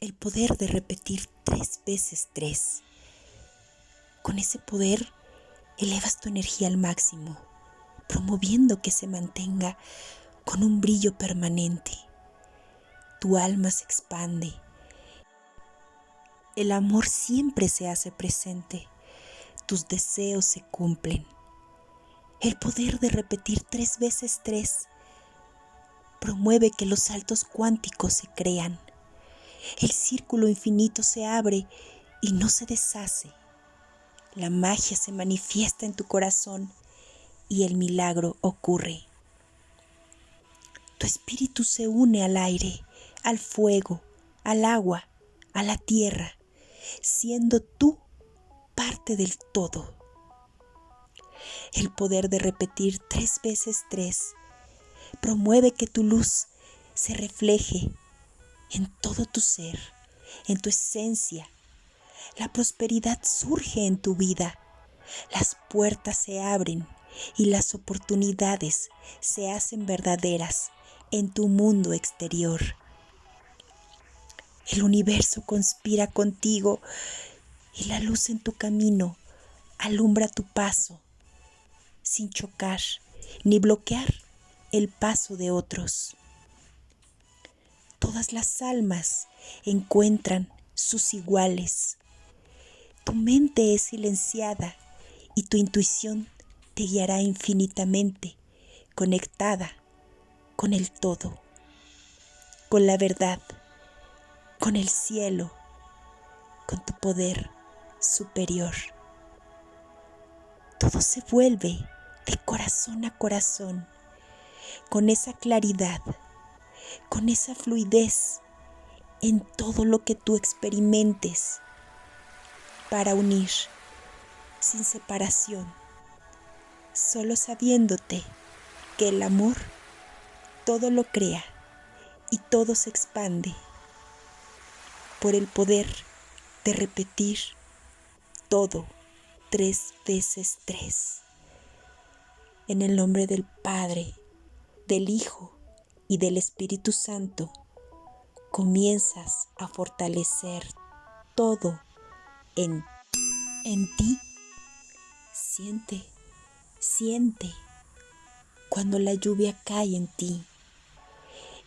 el poder de repetir tres veces tres. Con ese poder elevas tu energía al máximo, promoviendo que se mantenga con un brillo permanente. Tu alma se expande. El amor siempre se hace presente. Tus deseos se cumplen. El poder de repetir tres veces tres promueve que los saltos cuánticos se crean. El círculo infinito se abre y no se deshace. La magia se manifiesta en tu corazón y el milagro ocurre. Tu espíritu se une al aire, al fuego, al agua, a la tierra, siendo tú parte del todo. El poder de repetir tres veces tres promueve que tu luz se refleje en todo tu ser, en tu esencia. La prosperidad surge en tu vida. Las puertas se abren y las oportunidades se hacen verdaderas en tu mundo exterior. El universo conspira contigo y la luz en tu camino alumbra tu paso sin chocar ni bloquear el paso de otros. Todas las almas encuentran sus iguales. Tu mente es silenciada y tu intuición te guiará infinitamente, conectada con el todo, con la verdad, con el cielo, con tu poder superior. Todo se vuelve de corazón a corazón, con esa claridad, con esa fluidez en todo lo que tú experimentes para unir sin separación solo sabiéndote que el amor todo lo crea y todo se expande por el poder de repetir todo tres veces tres. En el nombre del Padre, del Hijo y del Espíritu Santo, comienzas a fortalecer todo en, en ti. Siente Siente cuando la lluvia cae en ti.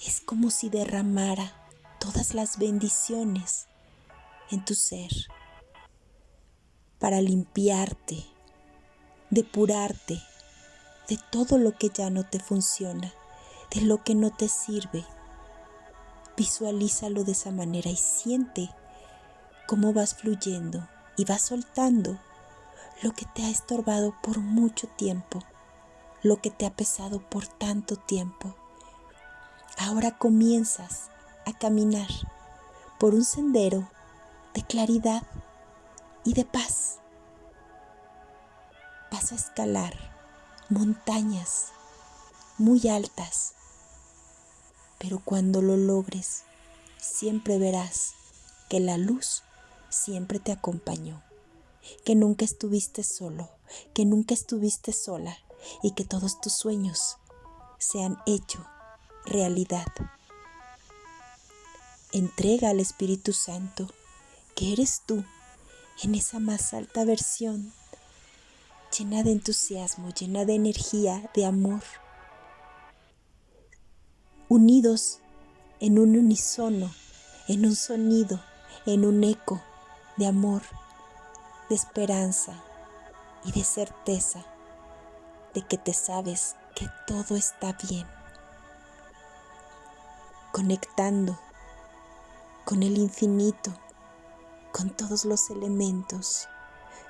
Es como si derramara todas las bendiciones en tu ser para limpiarte, depurarte de todo lo que ya no te funciona, de lo que no te sirve. Visualízalo de esa manera y siente cómo vas fluyendo y vas soltando lo que te ha estorbado por mucho tiempo, lo que te ha pesado por tanto tiempo. Ahora comienzas a caminar por un sendero de claridad y de paz. Vas a escalar montañas muy altas, pero cuando lo logres, siempre verás que la luz siempre te acompañó que nunca estuviste solo, que nunca estuviste sola y que todos tus sueños se han hecho realidad. Entrega al Espíritu Santo que eres tú en esa más alta versión, llena de entusiasmo, llena de energía, de amor, unidos en un unisono, en un sonido, en un eco de amor de esperanza y de certeza de que te sabes que todo está bien. Conectando con el infinito, con todos los elementos,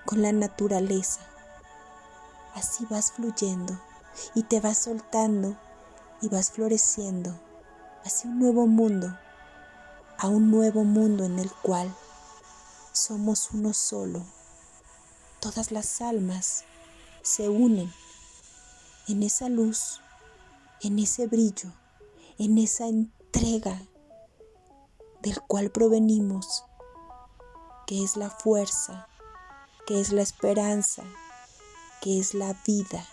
con la naturaleza. Así vas fluyendo y te vas soltando y vas floreciendo hacia un nuevo mundo, a un nuevo mundo en el cual somos uno solo todas las almas se unen en esa luz, en ese brillo, en esa entrega del cual provenimos, que es la fuerza, que es la esperanza, que es la vida.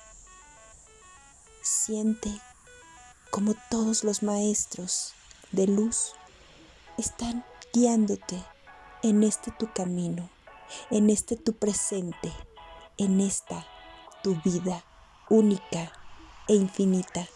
Siente como todos los maestros de luz están guiándote en este tu camino, en este tu presente, en esta tu vida única e infinita.